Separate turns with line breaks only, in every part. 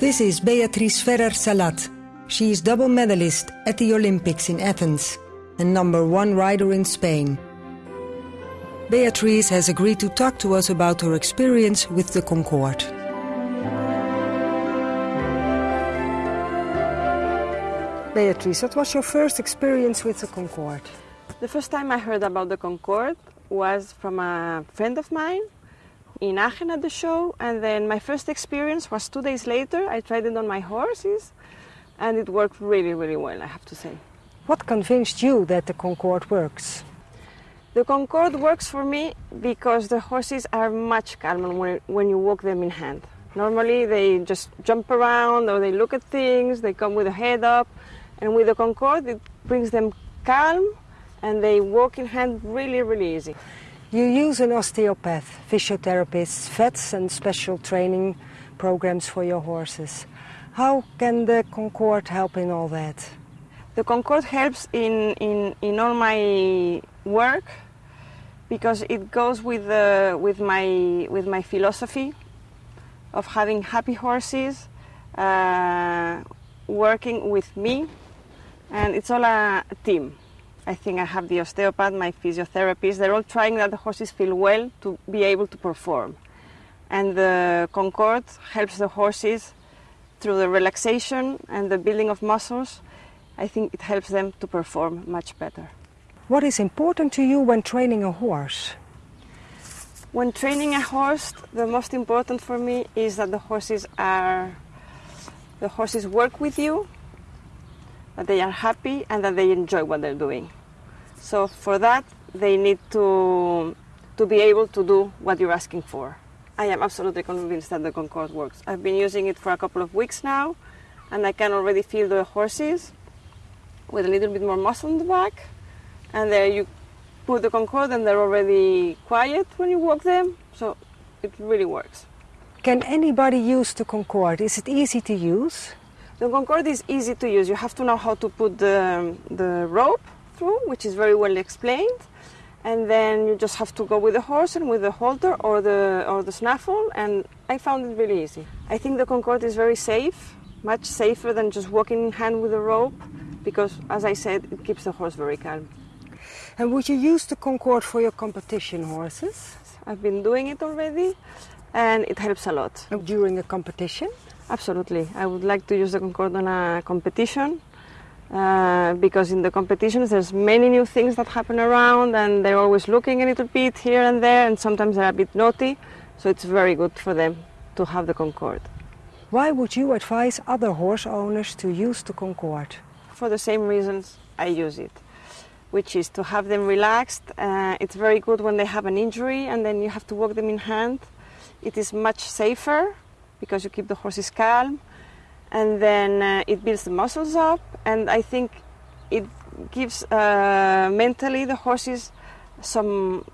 This is Beatriz Ferrer Salat. She is double medalist at the Olympics in Athens and number one rider in Spain. Beatriz has agreed to talk to us about her experience with the Concorde. Beatriz, what was your first experience with the Concorde?
The first time I heard about the Concorde was from a friend of mine in Aachen at the show, and then my first experience was two days later. I tried it on my horses, and it worked really, really well, I have to say.
What convinced you that the Concorde works?
The Concorde works for me because the horses are much calmer when, when you walk them in hand. Normally they just jump around or they look at things, they come with a head up, and with the Concorde it brings them calm and they walk in hand really, really easy.
You use an osteopath, physiotherapists, vets, and special training programs for your horses. How can the Concorde help in all that?
The Concorde helps in, in, in all my work because it goes with, uh, with, my, with my philosophy of having happy horses, uh, working with me, and it's all a team. I think I have the osteopath, my physiotherapist. They're all trying that the horses feel well to be able to perform. And the Concorde helps the horses through the relaxation and the building of muscles. I think it helps them to perform much better.
What is important to you when training a horse?
When training a horse, the most important for me is that the horses are the horses work with you, that they are happy and that they enjoy what they're doing. So for that, they need to, to be able to do what you're asking for. I am absolutely convinced that the Concorde works. I've been using it for a couple of weeks now, and I can already feel the horses with a little bit more muscle in the back. And there you put the Concorde, and they're already quiet when you walk them. So it really works.
Can anybody use the Concorde? Is it easy to use?
The Concorde is easy to use. You have to know how to put the, the rope through, which is very well explained. And then you just have to go with the horse and with the halter or the, or the snaffle, and I found it really easy. I think the Concorde is very safe, much safer than just walking hand with a rope, because, as I said, it keeps the horse very calm.
And would you use the Concorde for your competition horses?
I've been doing it already, and it helps a lot.
During a competition?
Absolutely. I would like to use the Concorde on a competition uh, because in the competitions there's many new things that happen around and they're always looking a little bit here and there and sometimes they're a bit naughty so it's very good for them to have the Concorde.
Why would you advise other horse owners to use the Concorde?
For the same reasons I use it, which is to have them relaxed. Uh, it's very good when they have an injury and then you have to walk them in hand. It is much safer because you keep the horses calm and then uh, it builds the muscles up and i think it gives uh, mentally the horses some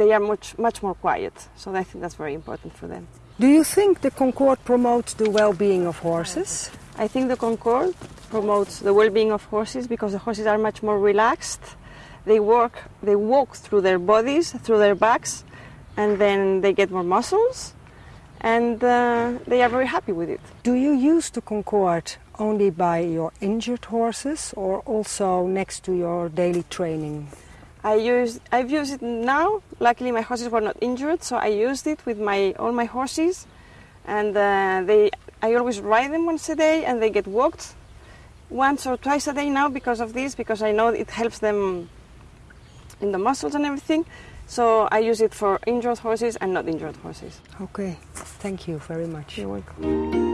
they are much much more quiet. So i think that's very important for them.
Do you think the concorde promotes the well-being of horses?
I think the concorde promotes the well-being of horses because the horses are much more relaxed. They work they walk through their bodies through their backs and then they get more muscles and uh, they are very happy with it.
Do you use the Concorde only by your injured horses or also next to your daily training?
I use I've used it now. Luckily, my horses were not injured, so I used it with my all my horses, and uh, they I always ride them once a day, and they get walked once or twice a day now because of this, because I know it helps them in the muscles and everything. So I use it for injured horses and not injured horses.
Okay, thank you very much.
You're welcome.